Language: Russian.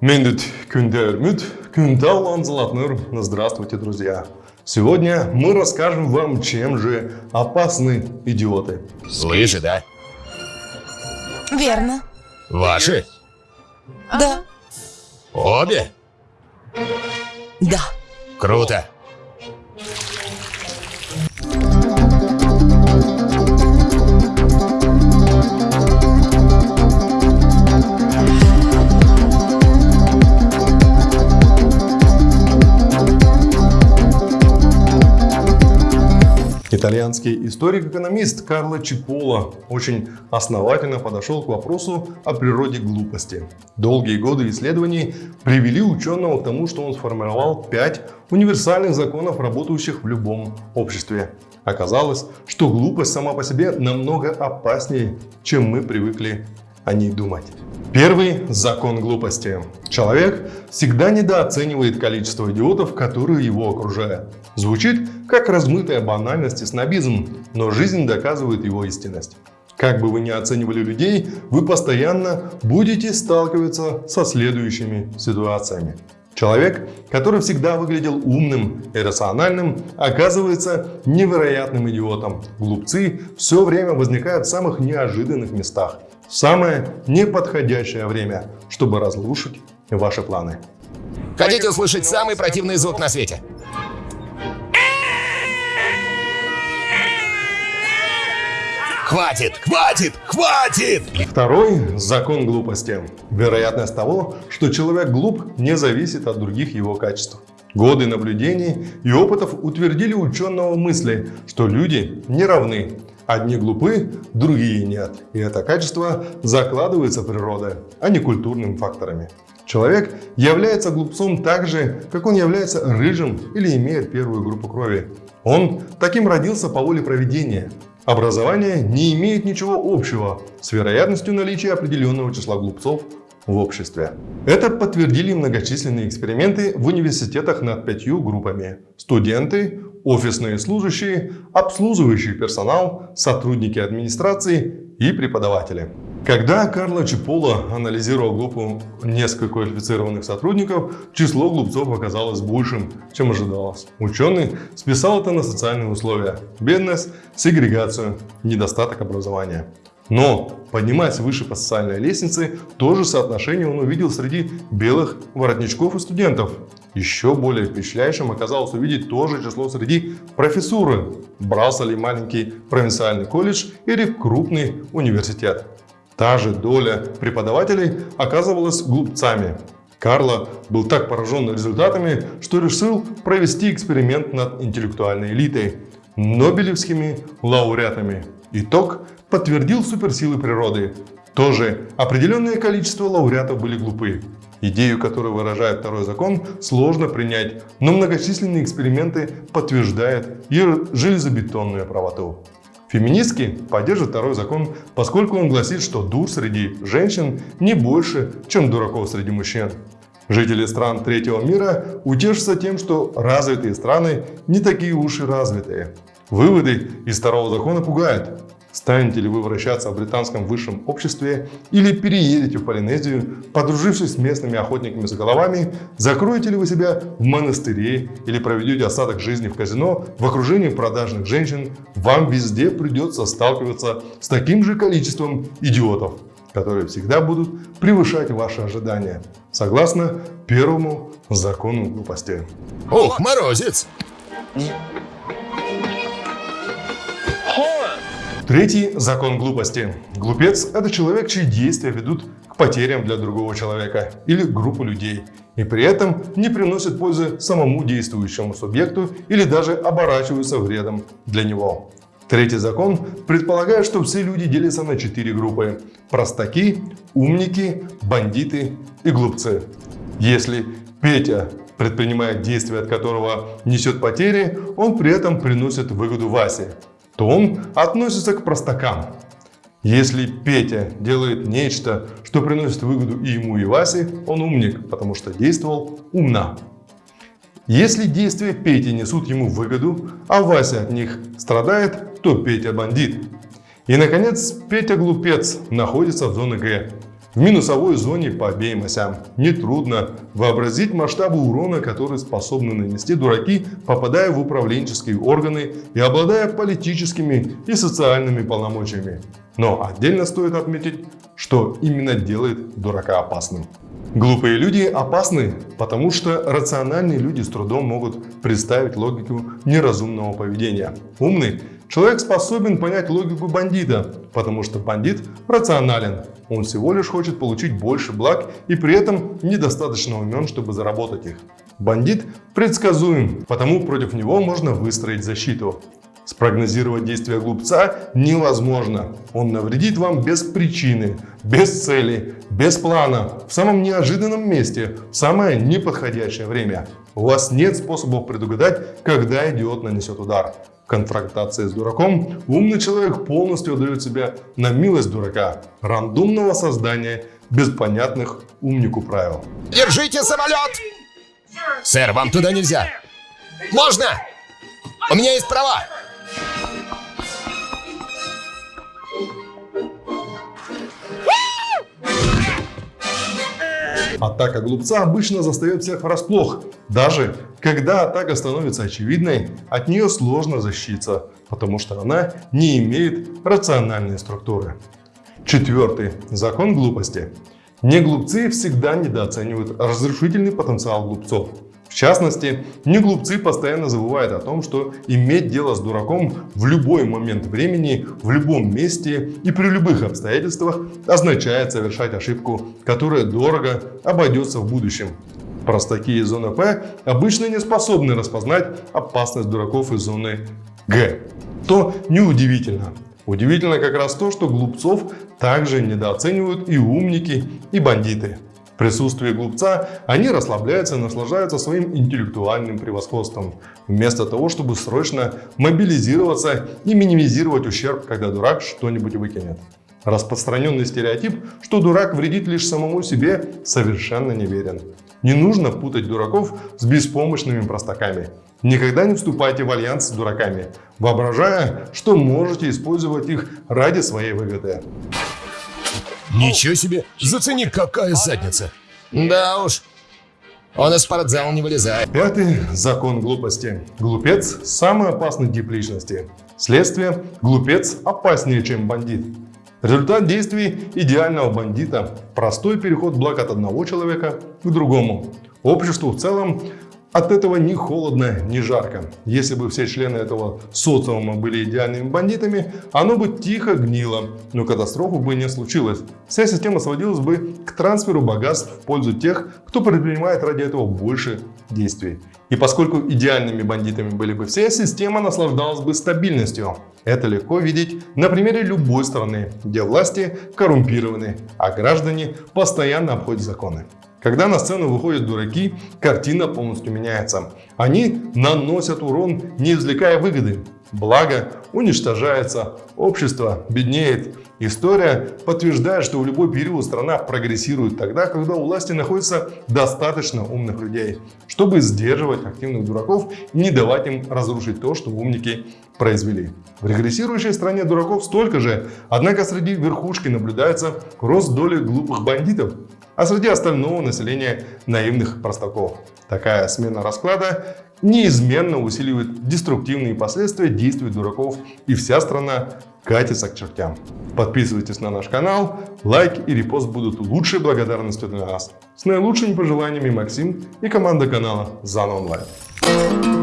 Мендит Кюндермют, Кюндалан Золотныр. Здравствуйте, друзья! Сегодня мы расскажем вам, чем же опасны идиоты. Лыжи, да? Верно. Ваши? Да. Обе? Да. Круто. Итальянский историк-экономист Карло Чипола очень основательно подошел к вопросу о природе глупости. Долгие годы исследований привели ученого к тому, что он сформировал пять универсальных законов, работающих в любом обществе. Оказалось, что глупость сама по себе намного опаснее, чем мы привыкли о ней думать. Первый закон глупости. Человек всегда недооценивает количество идиотов, которые его окружают. Звучит как размытая банальность и снобизм, но жизнь доказывает его истинность. Как бы вы ни оценивали людей, вы постоянно будете сталкиваться со следующими ситуациями. Человек, который всегда выглядел умным и рациональным, оказывается невероятным идиотом. Глупцы все время возникают в самых неожиданных местах. Самое неподходящее время, чтобы разрушить ваши планы. Хотите услышать самый противный звук на свете? Хватит, хватит, хватит! Второй закон глупости. Вероятность того, что человек глуп, не зависит от других его качеств. Годы наблюдений и опытов утвердили ученого мысли, что люди не равны. Одни глупы, другие нет. И это качество закладывается природой, а не культурными факторами. Человек является глупцом так же, как он является рыжим или имеет первую группу крови. Он таким родился по воле проведения. Образование не имеет ничего общего с вероятностью наличия определенного числа глупцов в обществе. Это подтвердили многочисленные эксперименты в университетах над пятью группами. Студенты, офисные служащие, обслуживающий персонал, сотрудники администрации и преподаватели. Когда Карло Чипола анализировал группу несколько квалифицированных сотрудников, число глупцов оказалось большим, чем ожидалось. Ученый списал это на социальные условия – бедность, сегрегацию, недостаток образования. Но, поднимаясь выше по социальной лестнице, то же соотношение он увидел среди белых воротничков и студентов. Еще более впечатляющим оказалось увидеть то же число среди профессуры. Брался ли маленький провинциальный колледж или крупный университет. Та же доля преподавателей оказывалась глупцами. Карло был так поражен результатами, что решил провести эксперимент над интеллектуальной элитой – нобелевскими лауреатами. Итог подтвердил суперсилы природы. Тоже определенное количество лауреатов были глупы. Идею, которую выражает второй закон, сложно принять, но многочисленные эксперименты подтверждают ее железобетонную правоту. Феминистки поддерживают второй закон, поскольку он гласит, что дур среди женщин не больше, чем дураков среди мужчин. Жители стран третьего мира утешатся тем, что развитые страны не такие уж и развитые. Выводы из второго закона пугают. Станете ли вы вращаться в британском высшем обществе или переедете в Полинезию, подружившись с местными охотниками за головами, закроете ли вы себя в монастыре или проведете остаток жизни в казино в окружении продажных женщин, вам везде придется сталкиваться с таким же количеством идиотов, которые всегда будут превышать ваши ожидания, согласно первому закону глупости. Ух, морозец! Третий закон глупости. Глупец – это человек, чьи действия ведут к потерям для другого человека или группы людей, и при этом не приносят пользы самому действующему субъекту или даже оборачиваются вредом для него. Третий закон предполагает, что все люди делятся на четыре группы – простаки, умники, бандиты и глупцы. Если Петя предпринимает действие, от которого несет потери, он при этом приносит выгоду Васе то он относится к простакам. Если Петя делает нечто, что приносит выгоду и ему, и Васе, он умник, потому что действовал умно. Если действия Пети несут ему выгоду, а Вася от них страдает, то Петя бандит. И, наконец, Петя глупец находится в зоне Г. В минусовой зоне по обеим осям. Нетрудно вообразить масштабы урона, который способны нанести дураки, попадая в управленческие органы и обладая политическими и социальными полномочиями. Но отдельно стоит отметить, что именно делает дурака опасным. Глупые люди опасны, потому что рациональные люди с трудом могут представить логику неразумного поведения. Умный человек способен понять логику бандита, потому что бандит рационален. Он всего лишь хочет получить больше благ и при этом недостаточно умен, чтобы заработать их. Бандит предсказуем, потому против него можно выстроить защиту. Спрогнозировать действия глупца невозможно. Он навредит вам без причины, без цели, без плана, в самом неожиданном месте, в самое неподходящее время. У вас нет способов предугадать, когда идиот нанесет удар. В конфронтации с дураком умный человек полностью отдает себя на милость дурака, рандомного создания без понятных умнику правил. Держите самолет! Сэр, вам туда нельзя. Можно! У меня есть права! Атака глупца обычно застает всех врасплох. Даже когда атака становится очевидной, от нее сложно защититься, потому что она не имеет рациональной структуры. Четвертый. Закон глупости. Не глупцы всегда недооценивают разрушительный потенциал глупцов. В частности, не глупцы постоянно забывают о том, что иметь дело с дураком в любой момент времени, в любом месте и при любых обстоятельствах означает совершать ошибку, которая дорого обойдется в будущем. Простаки из зоны П обычно не способны распознать опасность дураков из зоны Г. То неудивительно. Удивительно как раз то, что глупцов также недооценивают и умники, и бандиты. Присутствии глупца они расслабляются и наслаждаются своим интеллектуальным превосходством, вместо того, чтобы срочно мобилизироваться и минимизировать ущерб, когда дурак что-нибудь выкинет. Распространенный стереотип, что дурак вредит лишь самому себе, совершенно неверен. Не нужно путать дураков с беспомощными простаками. Никогда не вступайте в альянс с дураками, воображая, что можете использовать их ради своей выгоды. Ничего себе! Зацени, какая задница! Да уж, он из спортзала не вылезает. Пятый закон глупости. Глупец – самый опасный тип личности. Следствие – глупец опаснее, чем бандит. Результат действий идеального бандита – простой переход благ от одного человека к другому. Обществу в целом от этого ни холодно, ни жарко. Если бы все члены этого социума были идеальными бандитами, оно бы тихо гнило, но катастрофы бы не случилось. Вся система сводилась бы к трансферу богатств в пользу тех, кто предпринимает ради этого больше действий. И поскольку идеальными бандитами были бы все, система наслаждалась бы стабильностью. Это легко видеть на примере любой страны, где власти коррумпированы, а граждане постоянно обходят законы. Когда на сцену выходят дураки, картина полностью меняется. Они наносят урон, не извлекая выгоды. Благо уничтожается, общество беднеет. История подтверждает, что в любой период страна прогрессирует тогда, когда у власти находится достаточно умных людей, чтобы сдерживать активных дураков и не давать им разрушить то, что умники произвели. В регрессирующей стране дураков столько же, однако среди верхушки наблюдается рост доли глупых бандитов, а среди остального населения наивных простаков. Такая смена расклада неизменно усиливает деструктивные последствия действий дураков и вся страна катится к чертям. Подписывайтесь на наш канал, лайк и репост будут лучшей благодарностью для нас. С наилучшими пожеланиями Максим и команда канала Зан Онлайн.